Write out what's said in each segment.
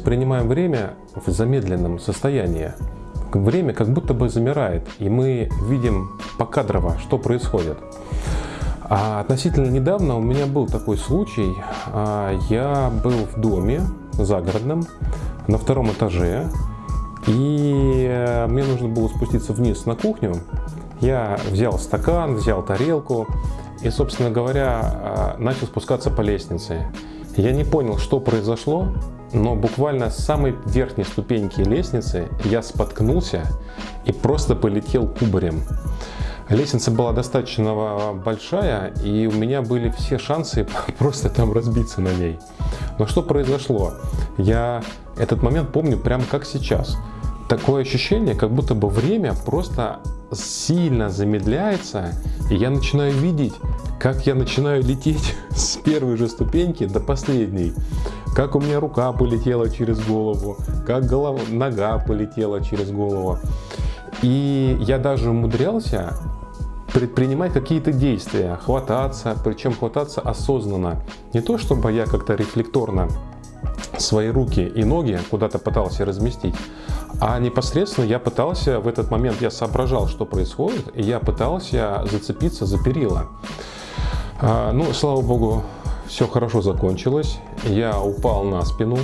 воспринимаем время в замедленном состоянии. Время как будто бы замирает, и мы видим покадрово, что происходит. А относительно недавно у меня был такой случай. А, я был в доме загородном на втором этаже, и э, мне нужно было спуститься вниз на кухню. Я взял стакан, взял тарелку и, собственно говоря, э, начал спускаться по лестнице. Я не понял, что произошло, но буквально с самой верхней ступеньки лестницы я споткнулся и просто полетел кубарем. Лестница была достаточно большая, и у меня были все шансы просто там разбиться на ней. Но что произошло? Я этот момент помню прямо как сейчас. Такое ощущение, как будто бы время просто сильно замедляется, и я начинаю видеть, как я начинаю лететь с первой же ступеньки до последней. Как у меня рука полетела через голову, как голова, нога полетела через голову. И я даже умудрялся предпринимать какие-то действия, хвататься, причем хвататься осознанно. Не то, чтобы я как-то рефлекторно свои руки и ноги куда-то пытался разместить, а непосредственно я пытался, в этот момент я соображал, что происходит, и я пытался зацепиться за перила. А, ну, слава богу, все хорошо закончилось. Я упал на спину.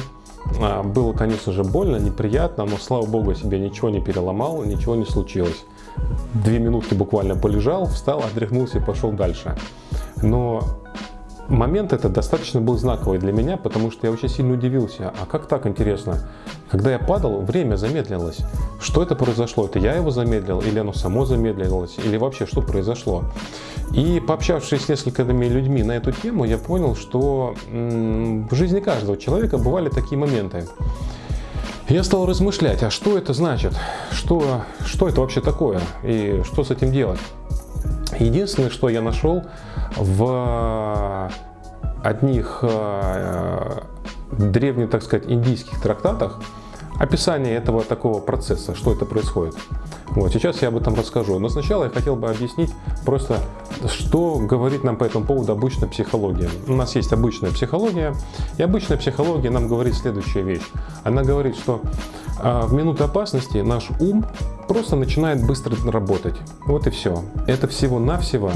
А, было, конечно же, больно, неприятно, но, слава богу, я себе ничего не переломал, ничего не случилось. Две минутки буквально полежал, встал, отряхнулся и пошел дальше. Но момент этот достаточно был знаковый для меня, потому что я очень сильно удивился. А как так, интересно? Когда я падал, время замедлилось. Что это произошло? Это я его замедлил, или оно само замедлилось, или вообще что произошло? И пообщавшись с несколькими людьми на эту тему, я понял, что в жизни каждого человека бывали такие моменты. Я стал размышлять, а что это значит? Что, что это вообще такое? И что с этим делать? Единственное, что я нашел в одних э, древних, так сказать, индийских трактатах, описание этого такого процесса, что это происходит. Вот, сейчас я об этом расскажу. Но сначала я хотел бы объяснить просто, что говорит нам по этому поводу обычная психология. У нас есть обычная психология, и обычная психология нам говорит следующая вещь. Она говорит, что а, в минуты опасности наш ум просто начинает быстро работать. Вот и все. Это всего-навсего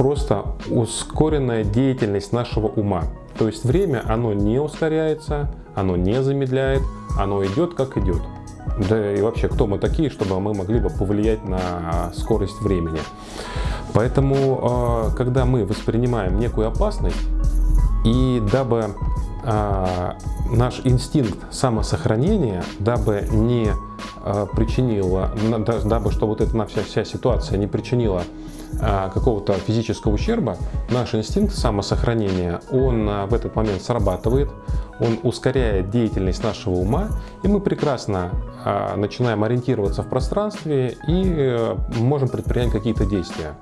просто ускоренная деятельность нашего ума. То есть время, оно не ускоряется, оно не замедляет, оно идет как идет. Да и вообще, кто мы такие, чтобы мы могли бы повлиять на скорость времени. Поэтому, а, когда мы воспринимаем некую опасность, и дабы а, наш инстинкт самосохранения, дабы не а, причинила, дабы чтобы вот эта вся, вся ситуация не причинила какого-то физического ущерба, наш инстинкт самосохранения, он в этот момент срабатывает, он ускоряет деятельность нашего ума, и мы прекрасно а, начинаем ориентироваться в пространстве и э, можем предпринять какие-то действия.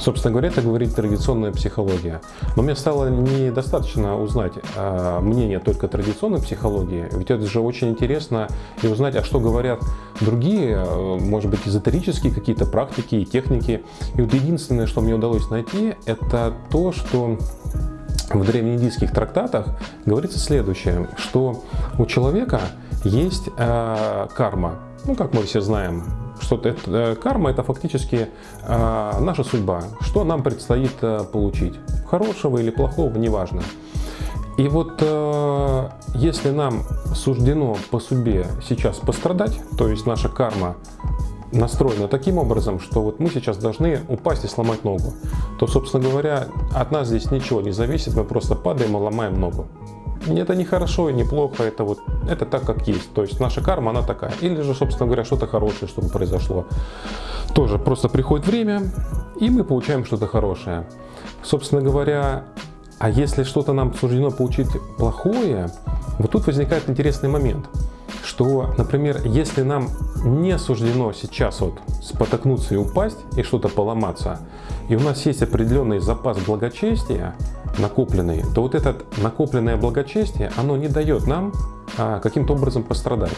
Собственно говоря, это говорит традиционная психология. Но мне стало недостаточно узнать а, мнение только традиционной психологии, ведь это же очень интересно и узнать, а что говорят другие, э, может быть, эзотерические какие-то практики и техники. И вот единственное, что мне удалось найти, это то, что в древнеиндийских трактатах говорится следующее, что у человека есть э, карма. Ну, как мы все знаем, что это, э, карма это фактически э, наша судьба, что нам предстоит э, получить, хорошего или плохого, неважно. И вот э, если нам суждено по судьбе сейчас пострадать, то есть наша карма настроена таким образом, что вот мы сейчас должны упасть и сломать ногу, то, собственно говоря, от нас здесь ничего не зависит, мы просто падаем и ломаем ногу. Это не хорошо и не плохо, это вот это так, как есть. То есть наша карма, она такая. Или же, собственно говоря, что-то хорошее, чтобы произошло. Тоже просто приходит время, и мы получаем что-то хорошее. Собственно говоря, а если что-то нам суждено получить плохое, вот тут возникает интересный момент – что, например, если нам не суждено сейчас вот спотыкнуться и упасть, и что-то поломаться, и у нас есть определенный запас благочестия накопленный, то вот это накопленное благочестие, оно не дает нам а, каким-то образом пострадать.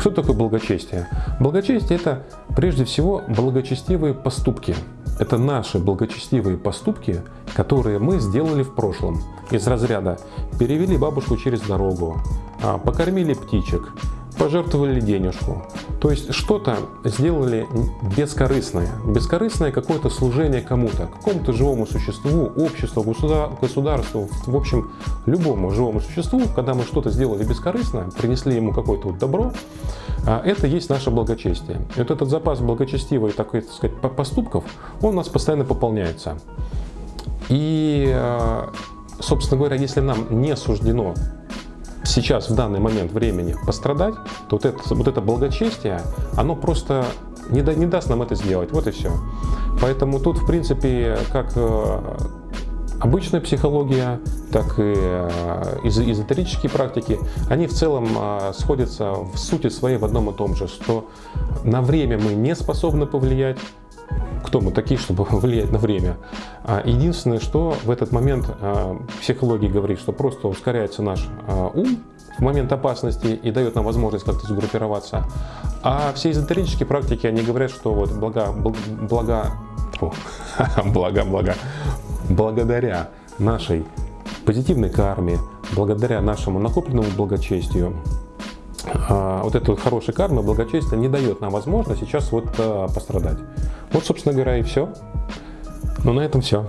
Что такое благочестие? Благочестие – это прежде всего благочестивые поступки. Это наши благочестивые поступки, которые мы сделали в прошлом. Из разряда перевели бабушку через дорогу, а, покормили птичек, пожертвовали денежку. То есть что-то сделали бескорыстное. Бескорыстное какое-то служение кому-то, какому-то живому существу, обществу, государству, в общем, любому живому существу, когда мы что-то сделали бескорыстно, принесли ему какое-то вот добро, а, это есть наше благочестие. И вот этот запас благочестивых, так сказать, поступков, он у нас постоянно пополняется. И, а, собственно говоря, если нам не суждено сейчас, в данный момент времени пострадать, то вот это, вот это благочестие, оно просто не, да, не даст нам это сделать. Вот и все. Поэтому тут, в принципе, как э, обычная психология, так и э, эзотерические практики, они в целом э, сходятся в сути своей в одном и том же, что на время мы не способны повлиять, кто мы такие, чтобы влиять на время. А единственное, что в этот момент а, психология говорит, что просто ускоряется наш а, ум в момент опасности и дает нам возможность как-то сгруппироваться. А все эзотерические практики, они говорят, что вот блага, блага, блага, блага, благодаря нашей позитивной карме, благодаря нашему накопленному благочестию, вот эта вот хорошая карма, благочестие не дает нам возможность сейчас вот а, пострадать. Вот, собственно говоря, и все. Ну, на этом все.